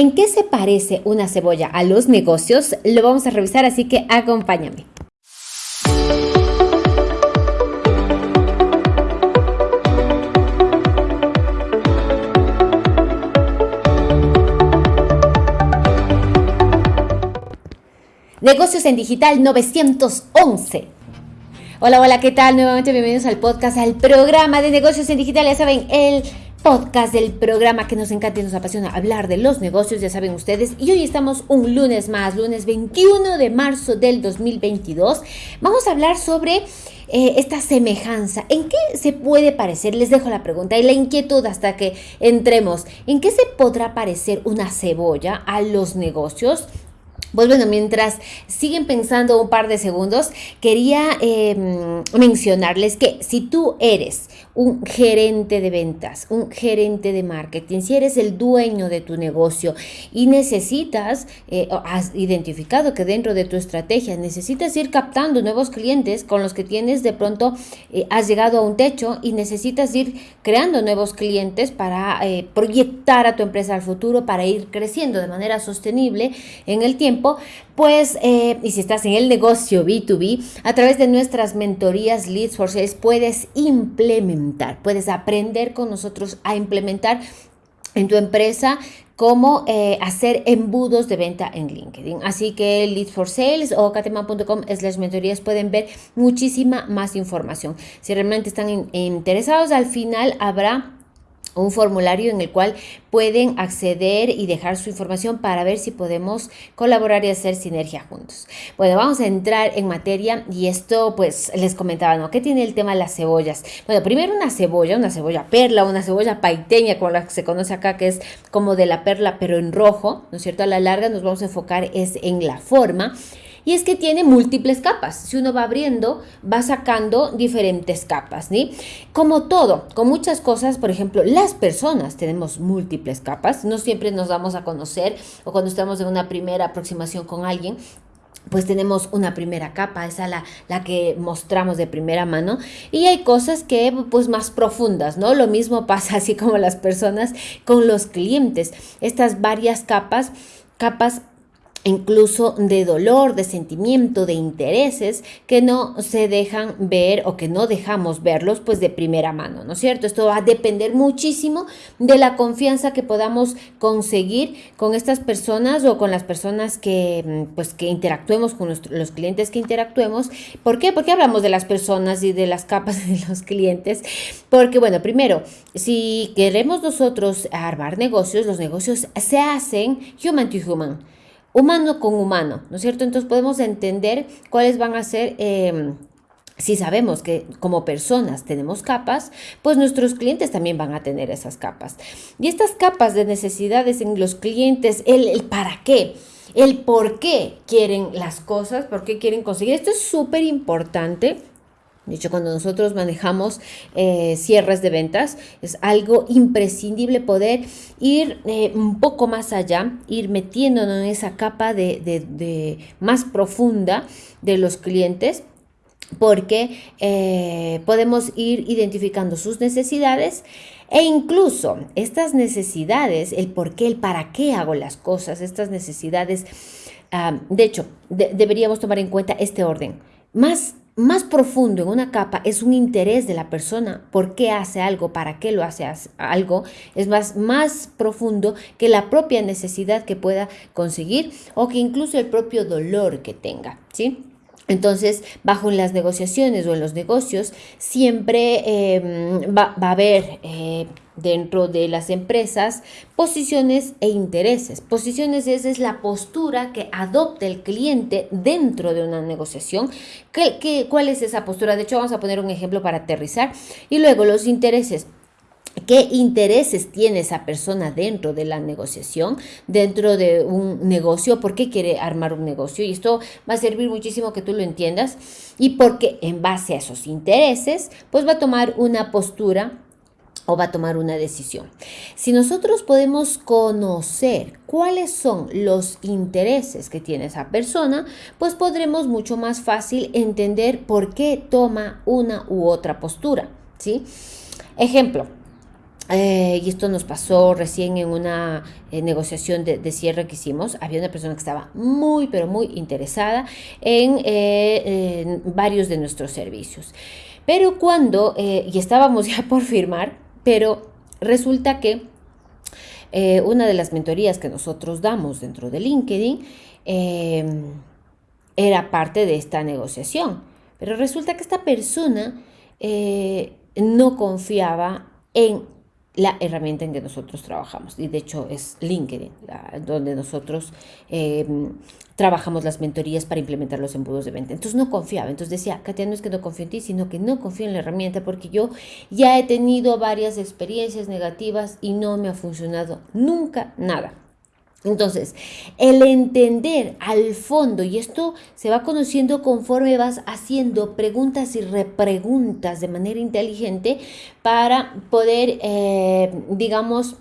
¿En qué se parece una cebolla a los negocios? Lo vamos a revisar, así que acompáñame. Negocios en Digital 911. Hola, hola, ¿qué tal? Nuevamente bienvenidos al podcast, al programa de negocios en digital. Ya saben, el podcast del programa que nos encanta y nos apasiona hablar de los negocios, ya saben ustedes. Y hoy estamos un lunes más, lunes 21 de marzo del 2022. Vamos a hablar sobre eh, esta semejanza. ¿En qué se puede parecer? Les dejo la pregunta y la inquietud hasta que entremos. ¿En qué se podrá parecer una cebolla a los negocios? Pues bueno, mientras siguen pensando un par de segundos, quería em, mencionarles que si tú eres un gerente de ventas, un gerente de marketing, si eres el dueño de tu negocio y necesitas, eh, has identificado que dentro de tu estrategia necesitas ir captando nuevos clientes con los que tienes de pronto, eh, has llegado a un techo y necesitas ir creando nuevos clientes para eh, proyectar a tu empresa al futuro, para ir creciendo de manera sostenible en el tiempo pues, eh, y si estás en el negocio B2B, a través de nuestras mentorías Leads for Sales puedes implementar, puedes aprender con nosotros a implementar en tu empresa cómo eh, hacer embudos de venta en LinkedIn. Así que Leads for Sales o cateman.com slash mentorías pueden ver muchísima más información. Si realmente están interesados, al final habrá un formulario en el cual pueden acceder y dejar su información para ver si podemos colaborar y hacer sinergia juntos. Bueno, vamos a entrar en materia y esto pues les comentaba, ¿no? ¿Qué tiene el tema de las cebollas? Bueno, primero una cebolla, una cebolla perla, una cebolla paiteña como la que se conoce acá, que es como de la perla pero en rojo, ¿no es cierto? A la larga nos vamos a enfocar es en la forma y es que tiene múltiples capas. Si uno va abriendo, va sacando diferentes capas. Como todo, con muchas cosas, por ejemplo, las personas tenemos múltiples capas. No siempre nos damos a conocer o cuando estamos en una primera aproximación con alguien, pues tenemos una primera capa, esa la, la que mostramos de primera mano, y hay cosas que pues más profundas, ¿no? Lo mismo pasa así como las personas con los clientes, estas varias capas, capas incluso de dolor, de sentimiento, de intereses que no se dejan ver o que no dejamos verlos pues de primera mano, ¿no es cierto? Esto va a depender muchísimo de la confianza que podamos conseguir con estas personas o con las personas que mm, pues que interactuemos con los clientes que interactuemos. ¿Por qué? Porque hablamos de las personas y de las capas de los clientes. Porque bueno, primero, si queremos nosotros armar negocios, los negocios se hacen human to human humano con humano, ¿no es cierto? Entonces podemos entender cuáles van a ser... Em, si sabemos que como personas tenemos capas, pues nuestros clientes también van a tener esas capas. Y estas capas de necesidades en los clientes, el, el para qué, el por qué quieren las cosas, por qué quieren conseguir. Esto es súper importante de hecho, cuando nosotros manejamos eh, cierres de ventas, es algo imprescindible poder ir eh, un poco más allá, ir metiéndonos en esa capa de, más profunda de los clientes porque eh, podemos ir identificando sus necesidades e incluso estas necesidades, el por qué, el para qué hago las cosas, estas necesidades, ah, de hecho, deberíamos tomar en cuenta este orden. Más más profundo en una capa es un interés de la persona, por qué hace algo, para qué lo hace algo, es más, más profundo que la propia necesidad que pueda conseguir o que incluso el propio dolor que tenga, ¿sí? Entonces, bajo las negociaciones o en los negocios, siempre em, va, a haber eh, dentro de las empresas posiciones e intereses. Posiciones es, la postura que adopta el cliente dentro de una negociación. ¿Qué, cuál es esa postura? De hecho, vamos a poner un ejemplo para aterrizar. Y luego los intereses qué intereses tiene esa persona dentro de la negociación, dentro de un negocio, por qué quiere armar un negocio. Y esto va a servir muchísimo que tú lo entiendas y porque en base a esos intereses, pues va a tomar una postura o va a tomar una decisión. Si nosotros podemos conocer cuáles son los intereses que tiene esa persona, pues podremos mucho más fácil entender por qué toma una u otra postura, ¿sí? Ejemplo, eh, y esto nos pasó recién en una eh, negociación de, cierre que hicimos. Había una persona que estaba muy, pero muy interesada en, eh, varios de nuestros servicios. Pero cuando, y estábamos ya por firmar, pero resulta que una de las mentorías que nosotros damos dentro de LinkedIn era parte de esta negociación. Pero resulta que esta persona no confiaba en la herramienta en que nosotros trabajamos. Y de hecho es LinkedIn, donde nosotros em, trabajamos las mentorías para implementar los embudos de venta. Entonces no confiaba. Entonces decía, Katia, no es que no confío en ti, sino que no confío en la herramienta porque yo ya he tenido varias experiencias negativas y no me ha funcionado nunca nada. Entonces, el entender al fondo, y esto se va conociendo conforme vas haciendo preguntas y repreguntas de manera inteligente para poder, eh, digamos,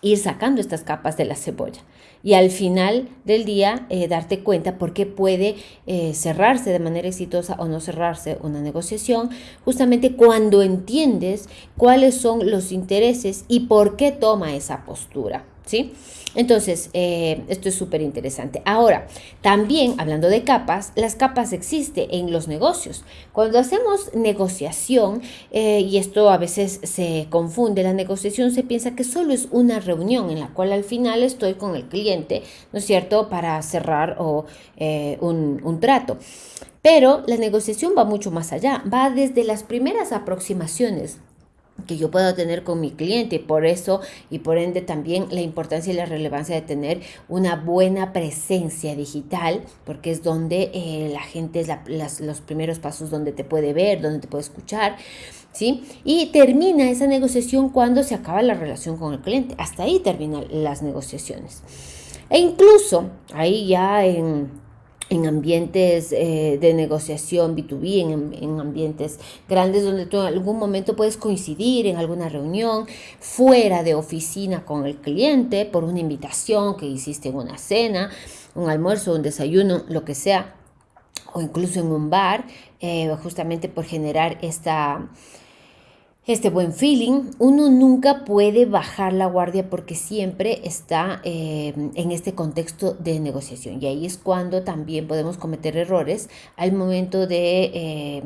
ir sacando estas capas de la cebolla y al final del día eh, darte cuenta por qué puede eh, cerrarse de manera exitosa o no cerrarse una negociación, justamente cuando entiendes cuáles son los intereses y por qué toma esa postura. ¿Sí? Entonces, eh, esto es súper interesante. Ahora, también hablando de capas, las capas existen en los negocios. Cuando hacemos negociación, eh, y esto a veces se confunde, la negociación se piensa que solo es una reunión en la cual al final estoy con el cliente, ¿no es cierto?, para cerrar eh, un trato. Pero la negociación va mucho más allá, va desde las primeras aproximaciones que yo puedo tener con mi cliente. Por eso y por ende también la importancia y la relevancia de tener una buena presencia digital, porque es donde eh, la gente es los primeros pasos donde te puede ver, donde te puede escuchar. ¿Sí? Y termina esa negociación cuando se acaba la relación con el cliente. Hasta ahí terminan las negociaciones. E incluso ahí ya en en ambientes eh, de negociación B2B, en, ambientes grandes donde tú en algún momento puedes coincidir en alguna reunión fuera de oficina con el cliente por una invitación que hiciste en una cena, un almuerzo, un desayuno, lo que sea, o incluso en un bar, eh, justamente por generar esta este buen feeling, uno nunca puede bajar la guardia porque siempre está eh, en este contexto de negociación. Y ahí es cuando también podemos cometer errores al momento de, eh,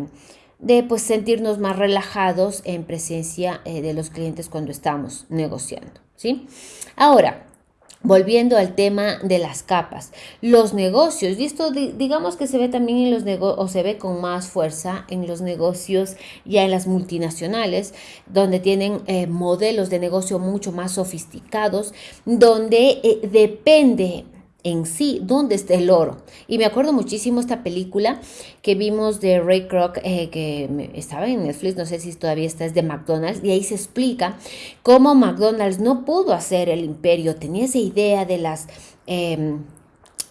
de pues, sentirnos más relajados en presencia eh, de los clientes cuando estamos negociando. ¿sí? Ahora, Volviendo al tema de las capas, los negocios, y esto digamos que se ve también en los negocios, o se ve con más fuerza en los negocios ya en las multinacionales, donde tienen eh, modelos de negocio mucho más sofisticados, donde eh, depende en sí dónde está el oro. Y me acuerdo muchísimo esta película que vimos de Ray Kroc, eh, que estaba en Netflix, no sé si todavía está, es de McDonald's, y ahí se explica cómo McDonald's no pudo hacer el imperio, tenía esa idea de las... De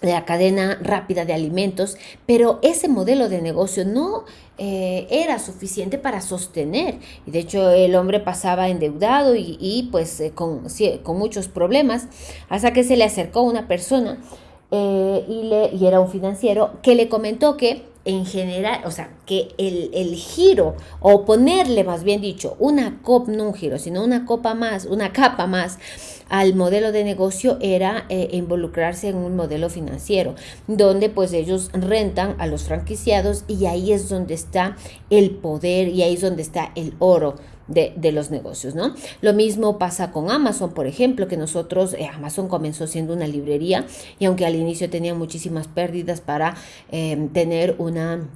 la cadena rápida de alimentos, pero ese modelo de negocio no eh, era suficiente para sostener. Y de hecho el hombre pasaba endeudado y, pues eh, con, con, muchos problemas, hasta que se le acercó una persona eh, y, le, y era un financiero que le comentó que en general, o sea, que el, el, giro, o ponerle más bien dicho, una copa, no un giro, sino una copa más, una capa más al modelo de negocio era eh, involucrarse en un modelo financiero, donde pues ellos rentan a los franquiciados y ahí es donde está el poder y ahí es donde está el oro de, los negocios, ¿no? Lo mismo pasa con Amazon, por ejemplo, que nosotros, eh, Amazon comenzó siendo una librería y aunque al inicio tenía muchísimas pérdidas para eh, tener una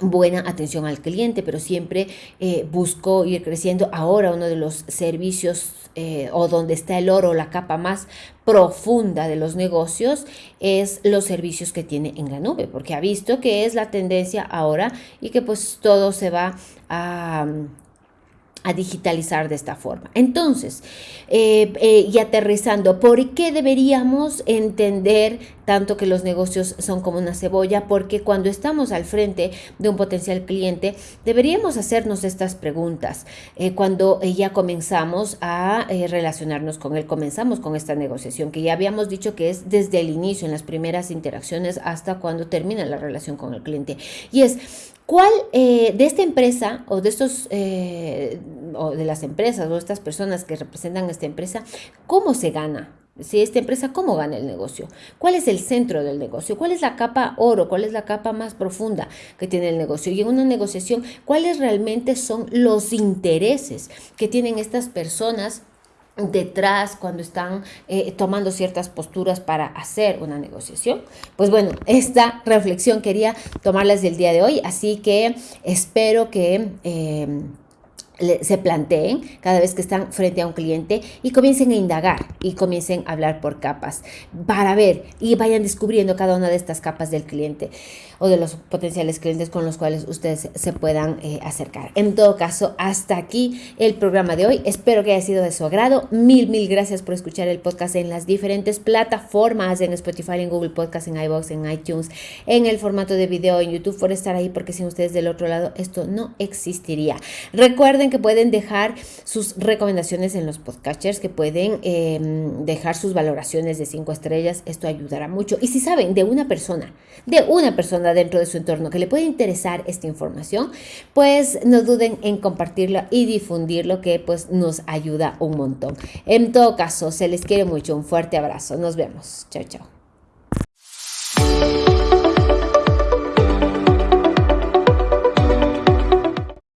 buena atención al cliente, pero siempre eh, buscó ir creciendo. Ahora uno de los servicios o donde está el oro, la capa más profunda de los negocios, es los servicios que tiene en la nube, porque ha visto que es la tendencia ahora y que pues todo se va a a digitalizar de esta forma. Entonces, eh, eh, y aterrizando, ¿por qué deberíamos entender tanto que los negocios son como una cebolla? Porque cuando estamos al frente de un potencial cliente, deberíamos hacernos estas preguntas. Eh, cuando ya comenzamos a relacionarnos con él, comenzamos con esta negociación, que ya habíamos dicho que es desde el inicio, en las primeras interacciones, hasta cuando termina la relación con el cliente. Y es, ¿Cuál de esta empresa o de estos o de las empresas o estas personas que representan esta empresa, ¿cómo se gana? Si esta empresa, ¿cómo gana el negocio? ¿Cuál es el centro del negocio? ¿Cuál es la capa oro? ¿Cuál es la capa más profunda que tiene el negocio? Y en una negociación, ¿cuáles realmente son los intereses que tienen estas personas? detrás cuando están eh, tomando ciertas posturas para hacer una negociación. Pues bueno, esta reflexión quería tomarlas del día de hoy, así que espero que... Eh, se planteen cada vez que están frente a un cliente y comiencen a indagar y comiencen a hablar por capas para ver y vayan descubriendo cada una de estas capas del cliente o de los potenciales clientes con los cuales ustedes se puedan eh, acercar. En todo caso, hasta aquí el programa de hoy. Espero que haya sido de su agrado. Mil, mil gracias por escuchar el podcast en las diferentes plataformas, en Spotify, en Google Podcast, en iVoox, en iTunes, en el formato de video, en YouTube, por estar ahí, porque sin ustedes del otro lado esto no existiría. Recuerden que pueden dejar sus recomendaciones en los podcasters, que pueden em, dejar sus valoraciones de cinco estrellas. Esto ayudará mucho. Y si saben de una persona, de una persona dentro de su entorno que le puede interesar esta información, pues no duden en compartirlo y difundirlo, que pues nos ayuda un montón. En todo caso, se les quiere mucho. Un fuerte abrazo. Nos vemos. Chao, chao.